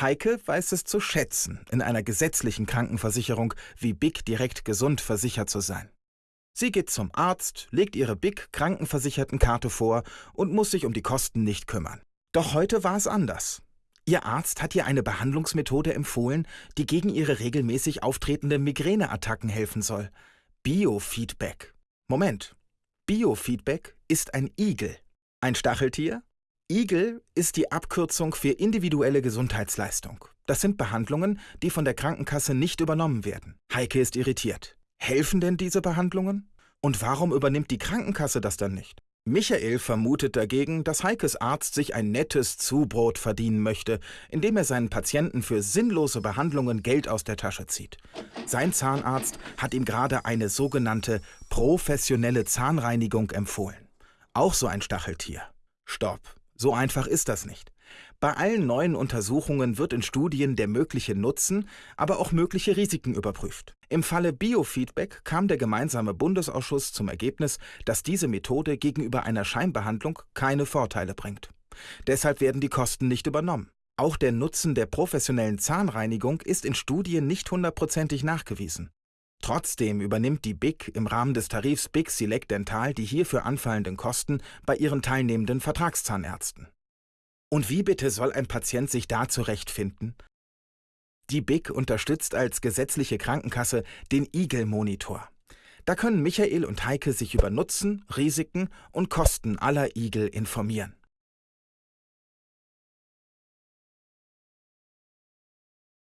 Heike weiß es zu schätzen, in einer gesetzlichen Krankenversicherung wie Big direkt gesund versichert zu sein. Sie geht zum Arzt, legt ihre Big Krankenversichertenkarte vor und muss sich um die Kosten nicht kümmern. Doch heute war es anders. Ihr Arzt hat ihr eine Behandlungsmethode empfohlen, die gegen ihre regelmäßig auftretende Migräneattacken helfen soll. Biofeedback. Moment. Biofeedback ist ein Igel. Ein Stacheltier? Igel ist die Abkürzung für individuelle Gesundheitsleistung. Das sind Behandlungen, die von der Krankenkasse nicht übernommen werden. Heike ist irritiert. Helfen denn diese Behandlungen? Und warum übernimmt die Krankenkasse das dann nicht? Michael vermutet dagegen, dass Heikes Arzt sich ein nettes Zubrot verdienen möchte, indem er seinen Patienten für sinnlose Behandlungen Geld aus der Tasche zieht. Sein Zahnarzt hat ihm gerade eine sogenannte professionelle Zahnreinigung empfohlen. Auch so ein Stacheltier. Stopp, so einfach ist das nicht. Bei allen neuen Untersuchungen wird in Studien der mögliche Nutzen, aber auch mögliche Risiken überprüft. Im Falle Biofeedback kam der gemeinsame Bundesausschuss zum Ergebnis, dass diese Methode gegenüber einer Scheinbehandlung keine Vorteile bringt. Deshalb werden die Kosten nicht übernommen. Auch der Nutzen der professionellen Zahnreinigung ist in Studien nicht hundertprozentig nachgewiesen. Trotzdem übernimmt die BIC im Rahmen des Tarifs BIC Select Dental die hierfür anfallenden Kosten bei ihren teilnehmenden Vertragszahnärzten. Und wie bitte soll ein Patient sich da zurechtfinden? Die BIC unterstützt als gesetzliche Krankenkasse den Igel-Monitor. Da können Michael und Heike sich über Nutzen, Risiken und Kosten aller Igel informieren.